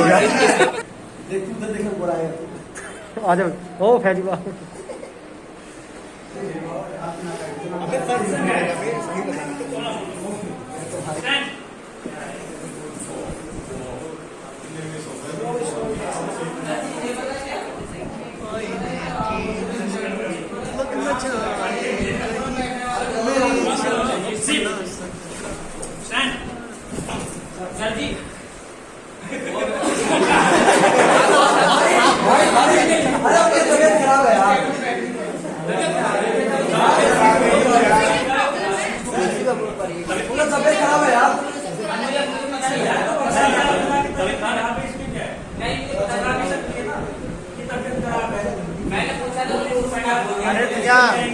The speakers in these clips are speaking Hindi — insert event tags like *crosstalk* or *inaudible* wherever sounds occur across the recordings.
हो गया। आ जाओ। ओ फैजी बा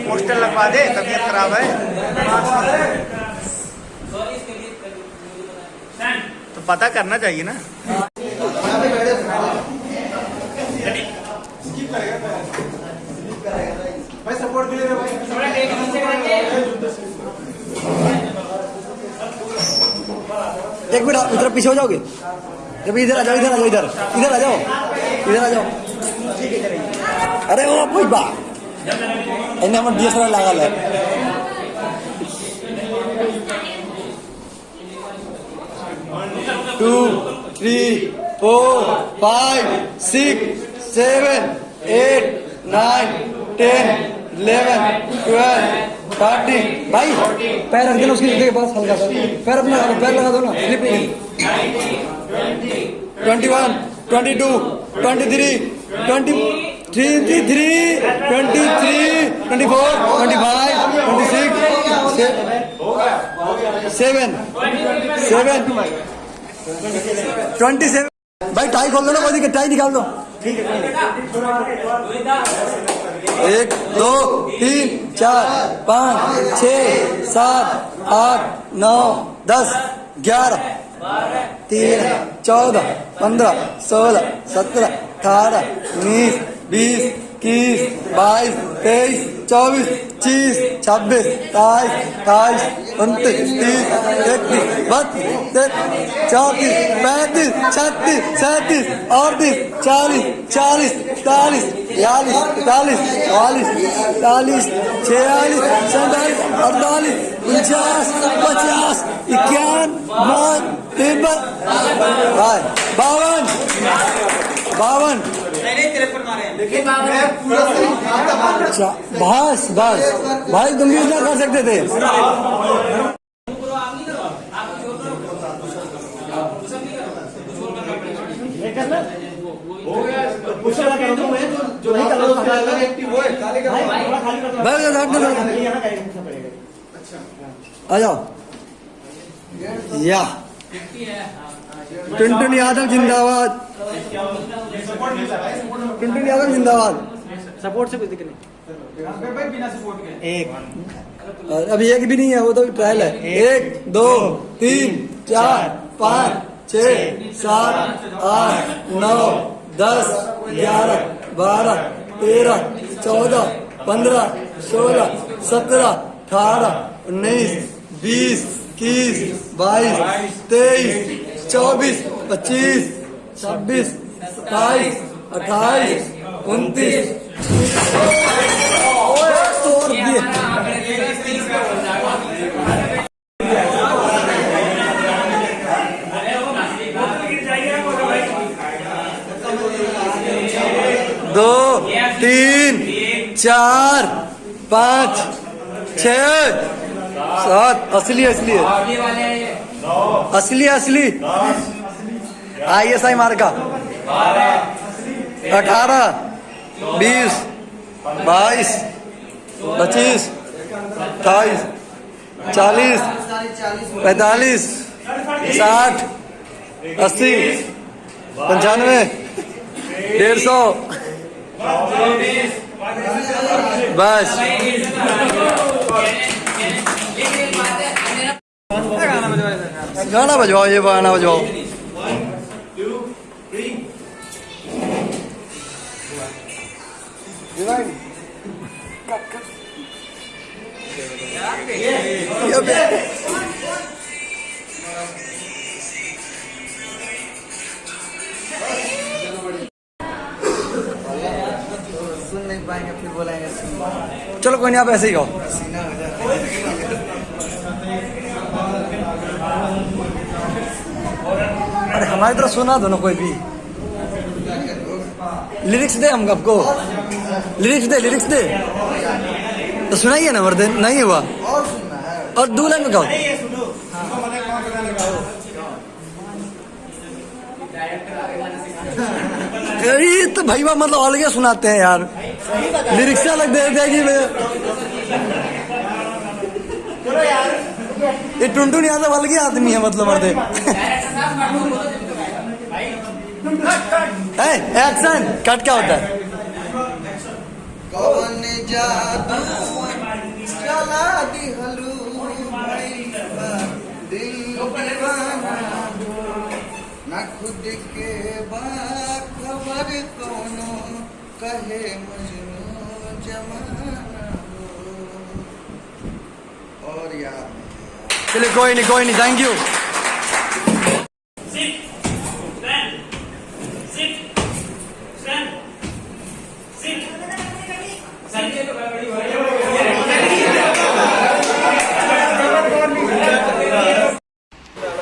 पोस्टर लगवा दे, तबीयत खराब है। तो पता करना चाहिए ना। एक मिनट इधर पीछे हो जाओगे? जब इधर आ जाओ, इधर आ जाओ, इधर। इधर आ जाओ, इधर आ जाओ। अरे वो भाई बा। हमर डीएसएलआर लागल है। Two three four five six seven eight nine ten eleven twelve thirteen भाई पैर रख देना उसकी जगह के पास हल्का सा। पैर अपना लगा दो पैर लगा दो ना स्लिप नहीं। Twenty one twenty two twenty three twenty three three twenty three twenty four twenty five twenty six seven seven twenty seven भाई टाई खोल दो ना, कोई टाई निकाल दो। एक, दो, तीन, चार, पाँच, छ, सात, आठ, नौ, दस, ग्यारह, तेरह, चौदह, पंद्रह, सोलह, सत्रह, अठारह, उन्नीस बीस, इक्कीस, बाईस, तेईस, चौबीस पच्चीस छब्बीस, सताईस, अट्ठाईस, उनतीस, तीस, इकतीस, बत्तीस, तैतीस, चौंतीस, पैंतीस, छत्तीस, सैंतीस, अड़तीस, चालीस चालीस इकतालीस बयालीस इकतालीस चौवालीस इकतालीस छियालीस, सैंतालीस, अड़तालीस, उनचास, पचास, इक्यावन तिरपन बावन बावन अच्छा बस बस। भाई तुम भी इतना कर सकते थे। आ जाओ। या। टुनटुन यादव जिंदाबाद। टुनटुन यादव जिंदाबाद। सपोर्ट से कुछ दिक्कत नहीं। एक। अभी एक भी नहीं है वो तो ट्रायल है। एक दो तीन चार पाँच छ सात आठ नौ दस ग्यारह बारह तेरह चौदह पंद्रह सोलह सत्रह अठारह उन्नीस बीस इक्कीस बाईस तेईस चौबीस पच्चीस छब्बीस सत्ताईस अट्ठाईस उनतीस। दो तीन चार पाँच छ सात। असली असली। असली असली। आई एस आई मार्का अठारह, बीस, बाईस, पच्चीस, अट्ठाईस, चालीस, पैंतालीस, साठ, अस्सी, पंचानवे, डेढ़ सौ। बस। गाना बजवाओ, ये गाना बजवाओ। चलो कोई नहीं, आप ऐसे ही गाओ। हो अरे हमारी तरफ़ सुना दो ना कोई भी। लिरिक्स दे हम आपको। लिरिक्स दे लिरिक्स दे। तो सुनाइए ना मर्दे नहीं हुआ। और सुनना और दो लाइन में गाओ। अरे ये तो भाई बाप मतलब अलग सुनाते हैं यार। लिरिक्स अलग दे देगी मैं ये टुनटुन यादव अलग ही आदमी है मतलब मर्दे। एक्शन कट क्या होता है? कौन जादू? चला दिल खुद के बा खबर कोनो कहे मजनू जमाना। और चलिए, कोई नहीं कोई नहीं थैंक यू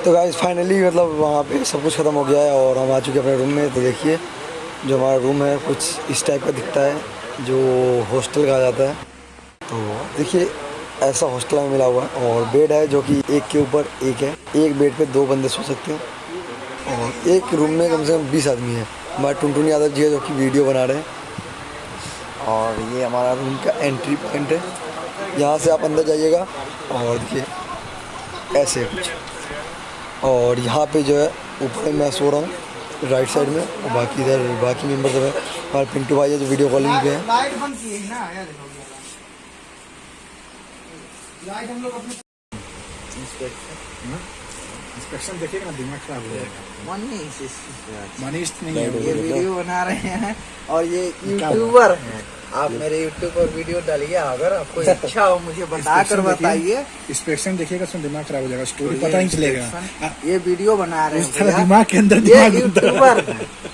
तो गाइस फाइनली मतलब वहाँ पे सब कुछ ख़त्म हो गया है और हम आ चुके हैं अपने रूम में। तो देखिए, जो हमारा रूम है, कुछ इस टाइप का दिखता है, जो हॉस्टल कहा जाता है। तो देखिए, ऐसा हॉस्टल में मिला हुआ है और बेड है जो कि एक के ऊपर एक है। एक बेड पे दो बंदे सो सकते हैं। और एक रूम में कम से कम बीस आदमी है। हमारे टुनटुन यादव जी है जो कि वीडियो बना रहे हैं। और ये हमारा रूम का एंट्री पॉइंट है। यहाँ से आप अंदर जाइएगा और देखिए, ऐसे कुछ। और यहाँ पे जो है ऊपर मैं सो रहा हूँ राइट साइड में और बाकी इधर बाकी मेंबर सब है। और पिंटू भाई है जो वीडियो कॉलिंग पे हैं? इंस्पेक्शन देखिएगा ना दिमाग खराब हो जाएगा। मनीष मनीष नहीं है ये वीडियो बना रहे हैं और ये यूट्यूबर। हैं। आप मेरे यूट्यूब पर वीडियो डालिए अगर आपको *laughs* इच्छा हो मुझे बता कर बताइए। इंस्पेक्शन देखिएगा उसमें दिमाग खराब हो जाएगा स्टोरी पता ही नहीं चलेगा। हाँ, ये वीडियो बना रहे हैं दिमाग के अंदर दिमाग यूट्यूबर।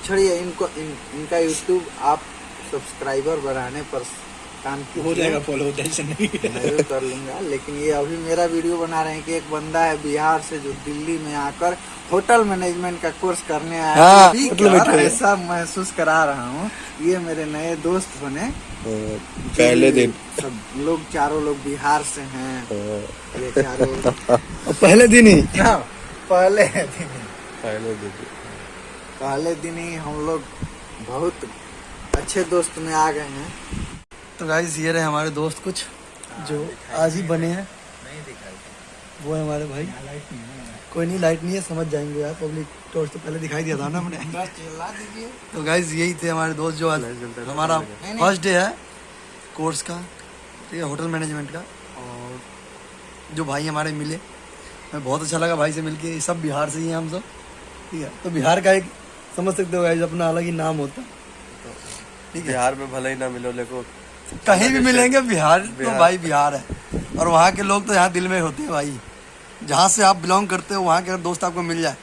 छोड़िए इनको इन, इनका यूट्यूब आप सब्सक्राइबर बढ़ाने पर काम हो जाएगा फॉलो टेंशन नहीं है। कर लूँगा लेकिन ये अभी मेरा वीडियो बना रहे हैं कि एक बंदा है बिहार से जो दिल्ली में आकर होटल मैनेजमेंट का कोर्स करने आया हाँ, मैनेजमेंट। ऐसा महसूस करा रहा हूँ ये मेरे नए दोस्त बने। पहले दिन। सब लोग चारों लोग बिहार से हैं। ये चारों *laughs* पहले दिन ही? हाँ, पहले दिन पहले दिन पहले दिन ही हम लोग बहुत अच्छे दोस्त में आ गए हैं। तो गाइस ये रहे हमारे दोस्त कुछ जो आज ही बने हैं। वो है हमारे भाई। कोई नहीं लाइट नहीं है समझ जाएँगे यार पब्लिक टॉर्च तो पहले दिखाई दिया था ना हमने। बस चिल्ला दीजिए। तो गाइज़ यही थे हमारे दोस्त जो आज हमारा फ़र्स्ट डे है कोर्स का ठीक है होटल मैनेजमेंट का। और जो भाई हमारे मिले हमें बहुत अच्छा लगा भाई से मिलके। सब बिहार से ही हैं हम सब ठीक है। तो बिहार का एक समझ सकते हो गाइज़ अपना अलग ही नाम होता। है ठीक है। बिहार में भले ही ना मिलो लेकिन कहीं भी मिलेंगे बिहार तो भाई बिहार है। और वहाँ के लोग तो यहाँ दिल में होते हैं भाई। जहाँ से आप बिलोंग करते हो वहाँ के अगर दोस्त आपको मिल जाए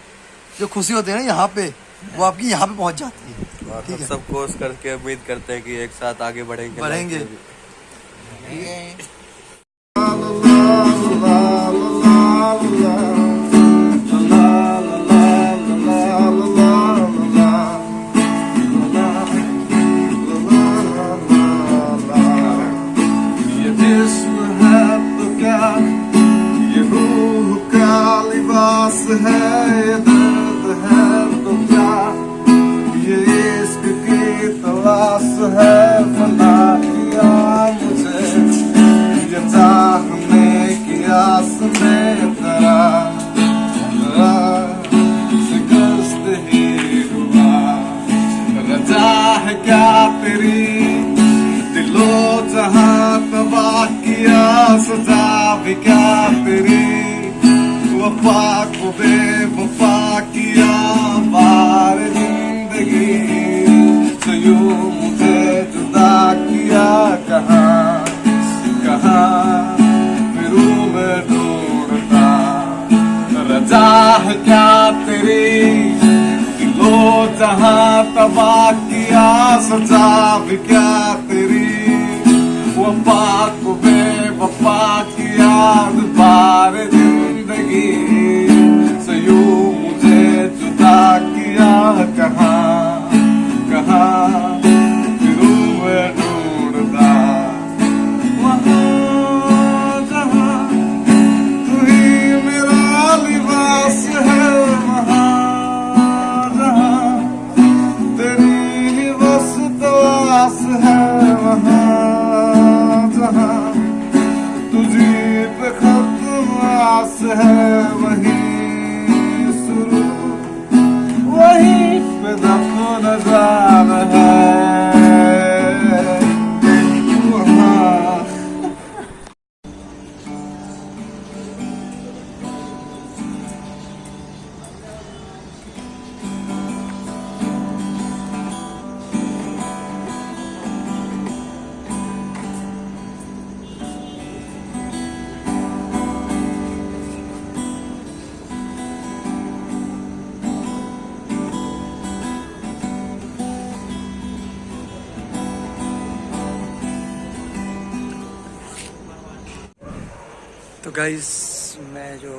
जो खुशी होती है ना यहाँ पे वो आपकी यहाँ पे पहुँच जाती है। ठीक है। सब कोर्स करके उम्मीद करते हैं कि एक साथ आगे बढ़ेंगे। बढ़ेंगे। सजा क्या तेरी वफा को बेवफा किया बार ज़िंदगी। तो यूँ मुझे जुदा किया कहाँ कहाँ फिरूं मैं ढूंढता। रजा है क्या तेरी जहाँ तबाह किया, सजा क्या तेरी। वफा को बेवफा किया बार ज़िंदगी Of ground. गाइस मैं जो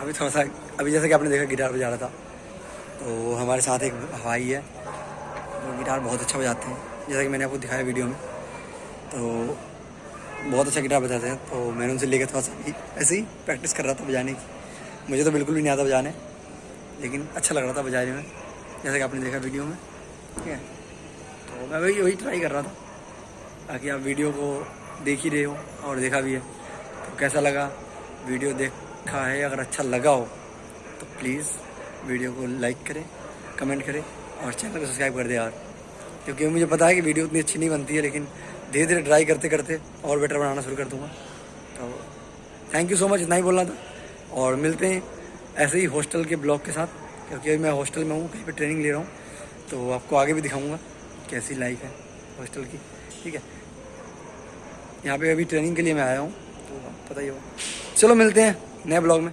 अभी थोड़ा सा, अभी जैसे कि आपने देखा गिटार बजा रहा था तो हमारे साथ एक हवाई है, वो गिटार बहुत अच्छा बजाते हैं, जैसा कि मैंने आपको दिखाया वीडियो में तो बहुत अच्छा गिटार बजाते हैं तो मैंने उनसे लेकर थोड़ा सा ऐसे ही प्रैक्टिस कर रहा था बजाने की। मुझे तो बिल्कुल भी नहीं आता बजाने, लेकिन अच्छा लग रहा था बजाने में, जैसा कि आपने देखा वीडियो में, ठीक है? तो मैं वही वही ट्राई कर रहा था, ताकि आप वीडियो को देख ही रहे हो और देखा भी है तो कैसा लगा? वीडियो देखा है, अगर अच्छा लगा हो तो प्लीज़ वीडियो को लाइक करें कमेंट करें और चैनल को सब्सक्राइब कर दें यार। क्योंकि मुझे पता है कि वीडियो उतनी अच्छी नहीं बनती है, लेकिन धीरे धीरे ट्राई करते करते और बेटर बनाना शुरू कर दूँगा। तो थैंक यू सो मच इतना ही बोलना था। और मिलते हैं ऐसे ही हॉस्टल के ब्लॉग के साथ, क्योंकि अभी मैं हॉस्टल में हूँ, कहीं पर ट्रेनिंग ले रहा हूँ तो आपको आगे भी दिखाऊँगा कैसी लाइफ है हॉस्टल की, ठीक है? यहाँ पे अभी ट्रेनिंग के लिए मैं आया हूँ तो पता ही होगा। चलो मिलते हैं नए ब्लॉग में।